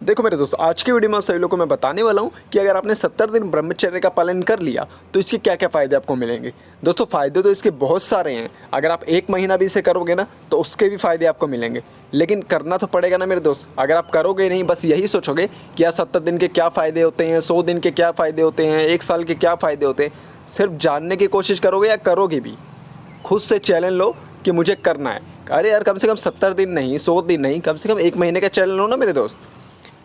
देखो मेरे दोस्तों, आज की वीडियो में आप सभी लोगों को मैं बताने वाला हूँ कि अगर आपने 70 दिन ब्रह्मचर्य का पालन कर लिया तो इसके क्या क्या फ़ायदे आपको मिलेंगे? दोस्तों, फ़ायदे तो इसके बहुत सारे हैं। अगर आप एक महीना भी इसे करोगे ना तो उसके भी फ़ायदे आपको मिलेंगे। लेकिन करना तो पड़ेगा ना मेरे दोस्त। अगर आप करोगे नहीं, बस यही सोचोगे कि यार सत्तर दिन के क्या फ़ायदे होते हैं, सौ दिन के क्या फ़ायदे होते हैं, एक साल के क्या फ़ायदे होते हैं, सिर्फ़ जानने की कोशिश करोगे या करोगे भी? खुद से चैलेंज लो कि मुझे करना है। अरे यार, कम से कम सत्तर दिन नहीं, सौ दिन नहीं, कम से कम एक महीने का चैलेंज लो ना मेरे दोस्त।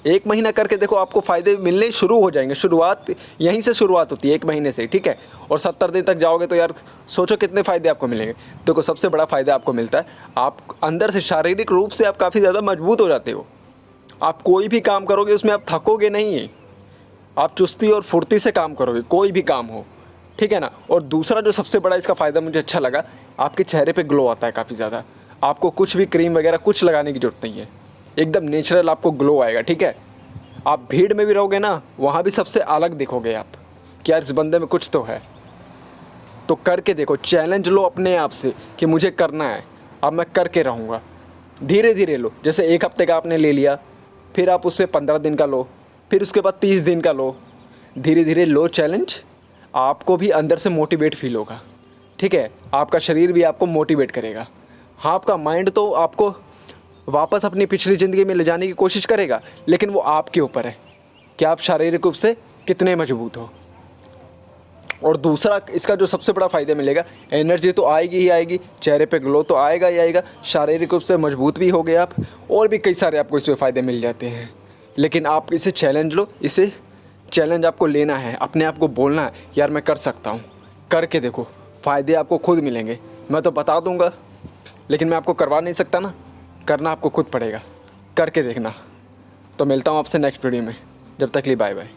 एक महीना करके देखो आपको फ़ायदे मिलने शुरू हो जाएँगे। शुरुआत यहीं से शुरुआत होती है, एक महीने से, ठीक है? और सत्तर दिन तक जाओगे तो यार सोचो कितने फ़ायदे आपको मिलेंगे। देखो, सबसे बड़ा फ़ायदा आपको मिलता है, आप अंदर से शारीरिक रूप से आप काफ़ी ज़्यादा मज़बूत हो जाते हो। आप कोई भी काम करोगे, उसमें आप थकोगे नहीं आप चुस्ती और फुर्ती से काम करोगे, कोई भी काम हो, ठीक है ना? और दूसरा जो सबसे बड़ा इसका फ़ायदा मुझे अच्छा लगा, आपके चेहरे पे ग्लो आता है काफ़ी ज़्यादा। आपको कुछ भी क्रीम वगैरह कुछ लगाने की ज़रूरत नहीं है। एकदम नेचुरल आपको ग्लो आएगा, ठीक है? आप भीड़ में भी रहोगे ना, वहाँ भी सबसे अलग दिखोगे आप, कि यार इस बंदे में कुछ तो है। तो करके देखो चैलेंज लो अपने आप से कि मुझे करना है, अब मैं करके रहूँगा। धीरे धीरे लो, जैसे एक हफ़्ते का आपने ले लिया, फिर आप उससे पंद्रह दिन का लो, फिर उसके बाद तीस दिन का लो। धीरे धीरे लो चैलेंज आपको भी अंदर से मोटिवेट फील होगा, ठीक है? आपका शरीर भी आपको मोटिवेट करेगा। हाँ आपका माइंड तो आपको वापस अपनी पिछली ज़िंदगी में ले जाने की कोशिश करेगा, लेकिन वो आपके ऊपर है। कि आप शारीरिक रूप से कितने मज़बूत हो? और दूसरा, इसका जो सबसे बड़ा फ़ायदा मिलेगा, एनर्जी तो आएगी ही आएगी, चेहरे पे ग्लो तो आएगा ही आएगा, शारीरिक रूप से मज़बूत भी हो गए आप, और भी कई सारे आपको इसमें फ़ायदे मिल जाते हैं। लेकिन आप इसे चैलेंज लो, इसे चैलेंज आपको लेना है, अपने आप को बोलना है, यार मैं कर सकता हूँ। करके देखो, फ़ायदे आपको खुद मिलेंगे। मैं तो बता दूँगा, लेकिन मैं आपको करवा नहीं सकता ना। करना आपको खुद पड़ेगा। करके देखना। तो मिलता हूँ आपसे नेक्स्ट वीडियो में। जब तक लिए बाय बाय